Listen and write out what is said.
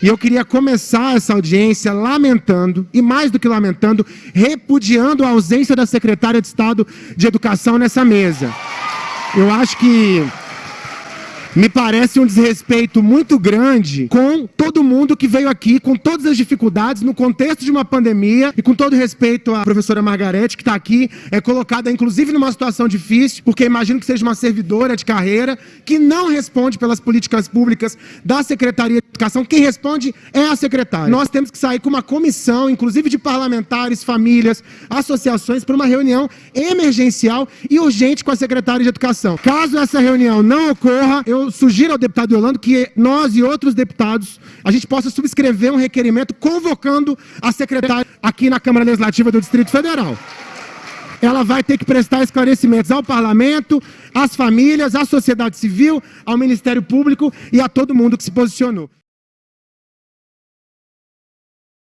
E eu queria começar essa audiência lamentando, e mais do que lamentando, repudiando a ausência da secretária de Estado de Educação nessa mesa. Eu acho que me parece um desrespeito muito grande com todo mundo que veio aqui, com todas as dificuldades, no contexto de uma pandemia, e com todo respeito à professora Margarete, que está aqui, é colocada inclusive numa situação difícil, porque imagino que seja uma servidora de carreira, que não responde pelas políticas públicas da Secretaria de Educação, quem responde é a secretária. Nós temos que sair com uma comissão, inclusive de parlamentares, famílias, associações, para uma reunião emergencial e urgente com a secretária de Educação. Caso essa reunião não ocorra, eu sugiro ao deputado Yolando que nós e outros deputados, a gente possa subscrever um requerimento convocando a secretária aqui na Câmara Legislativa do Distrito Federal. Ela vai ter que prestar esclarecimentos ao parlamento, às famílias, à sociedade civil, ao Ministério Público e a todo mundo que se posicionou.